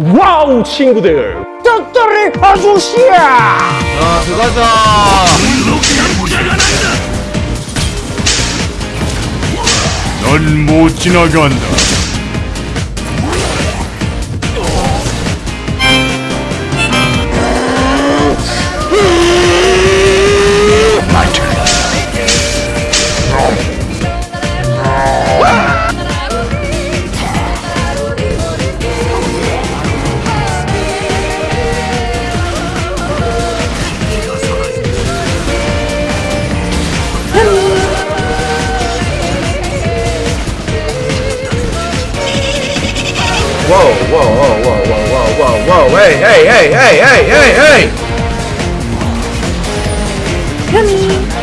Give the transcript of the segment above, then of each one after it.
와우 친구들. 떡돌이 아저씨야. 자 들어가자. 넌 못 지나간다. Hey, hey, hey, hey, hey,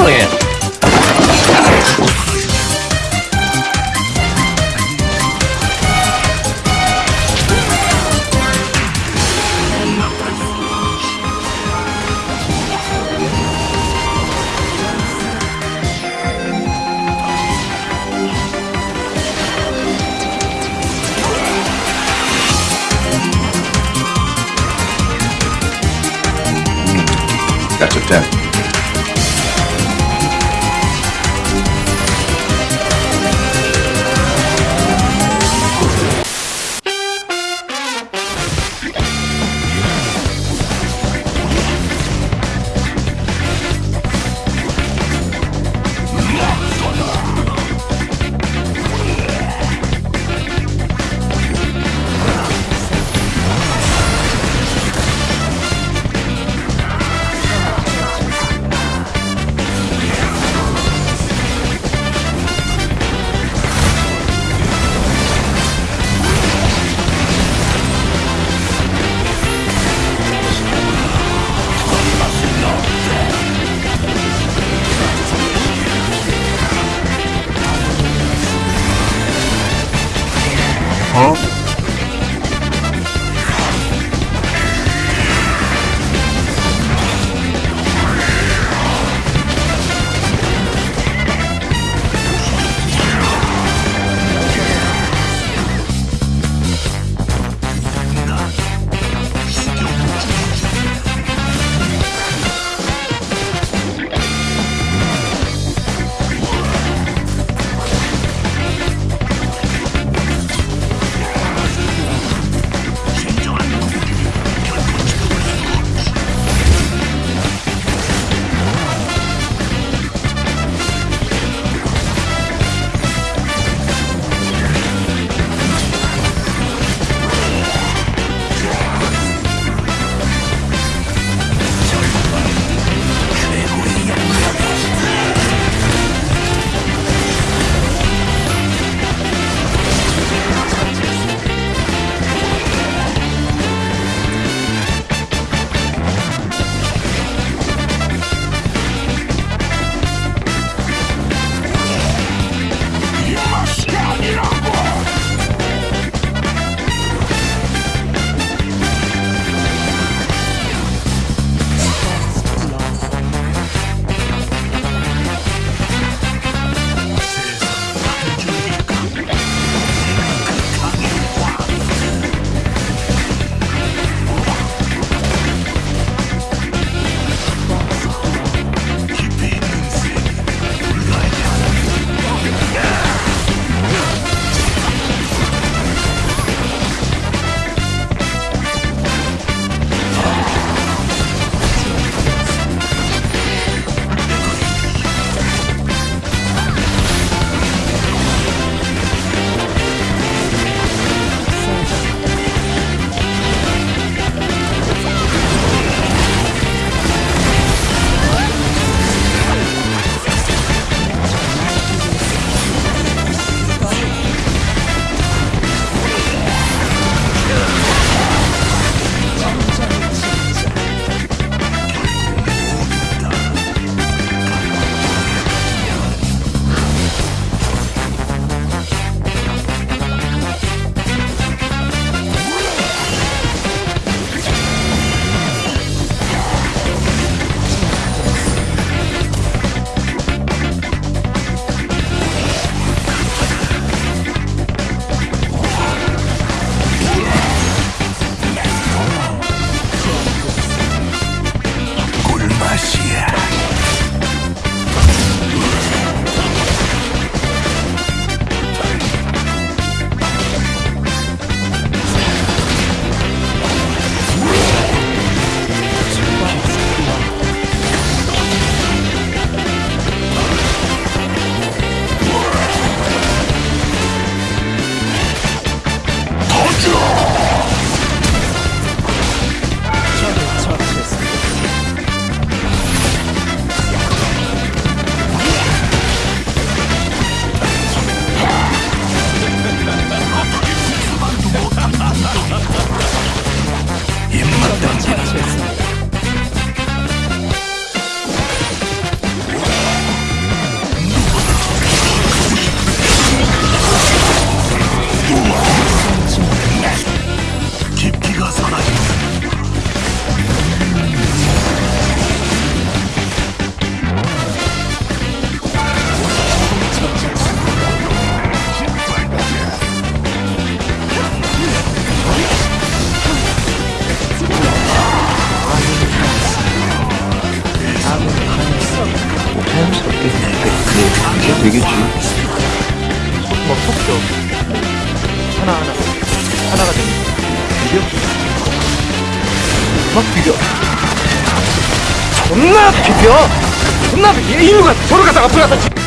Julian That's a 10. 되겠지. 뭐 섞죠. 하나 하나 하나가 되니 비벼. 막 비벼. 존나 비벼. 존나 비벼. 이누가 저를 갖다가 앞으로 갖다. 지-